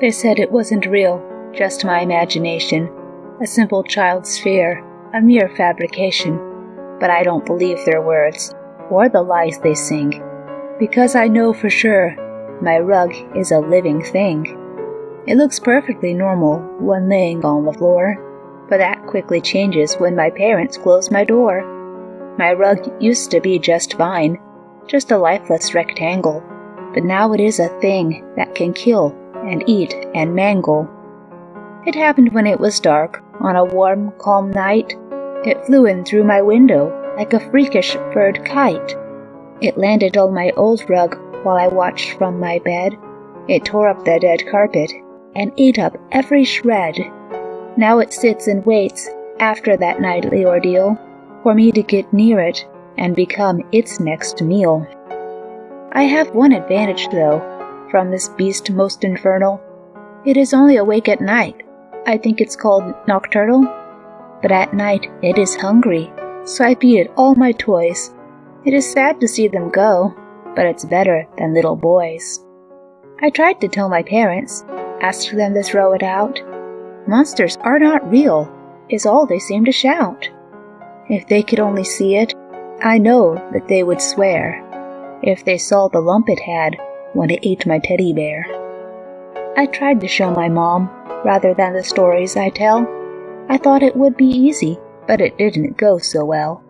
They said it wasn't real, just my imagination, a simple child's fear, a mere fabrication. But I don't believe their words, or the lies they sing, because I know for sure my rug is a living thing. It looks perfectly normal when laying on the floor, but that quickly changes when my parents close my door. My rug used to be just fine, just a lifeless rectangle, but now it is a thing that can kill and eat and mangle. It happened when it was dark, on a warm, calm night. It flew in through my window like a freakish bird kite. It landed on my old rug while I watched from my bed. It tore up the dead carpet and ate up every shred. Now it sits and waits, after that nightly ordeal, for me to get near it and become its next meal. I have one advantage, though, from this beast most infernal. It is only awake at night. I think it's called nocturnal. But at night it is hungry, so I feed it all my toys. It is sad to see them go, but it's better than little boys. I tried to tell my parents, asked them to throw it out. Monsters are not real, is all they seem to shout. If they could only see it, I know that they would swear. If they saw the lump it had when it ate my teddy bear. I tried to show my mom, rather than the stories I tell. I thought it would be easy, but it didn't go so well.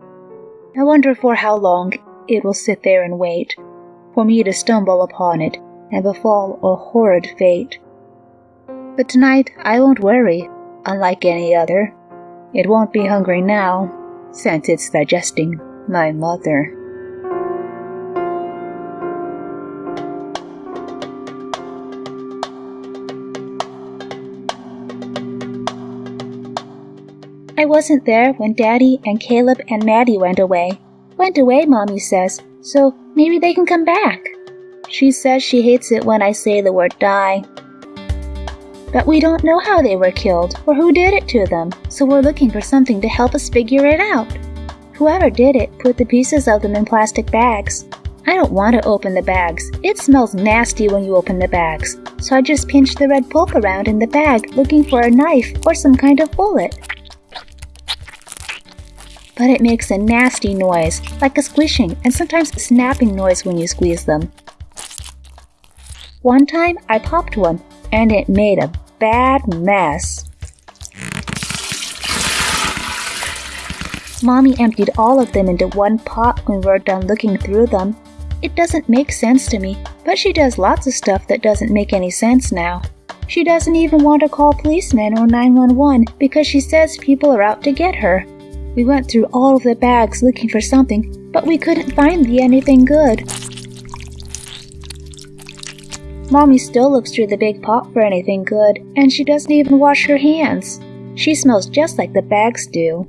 I wonder for how long it will sit there and wait for me to stumble upon it and befall a horrid fate. But tonight I won't worry, unlike any other. It won't be hungry now, since it's digesting my mother. I wasn't there when Daddy and Caleb and Maddie went away. Went away, Mommy says, so maybe they can come back. She says she hates it when I say the word die. But we don't know how they were killed or who did it to them, so we're looking for something to help us figure it out. Whoever did it put the pieces of them in plastic bags. I don't want to open the bags. It smells nasty when you open the bags, so I just pinch the red pulp around in the bag looking for a knife or some kind of bullet but it makes a nasty noise, like a squishing and sometimes snapping noise when you squeeze them. One time I popped one, and it made a bad mess. Mommy emptied all of them into one pot when we were done looking through them. It doesn't make sense to me, but she does lots of stuff that doesn't make any sense now. She doesn't even want to call policemen or 911 because she says people are out to get her. We went through all of the bags looking for something, but we couldn't find the anything good. Mommy still looks through the big pot for anything good, and she doesn't even wash her hands. She smells just like the bags do.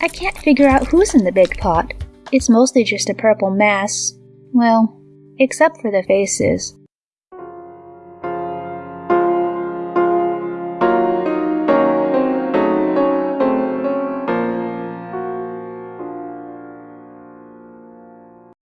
I can't figure out who's in the big pot. It's mostly just a purple mass. Well, except for the faces.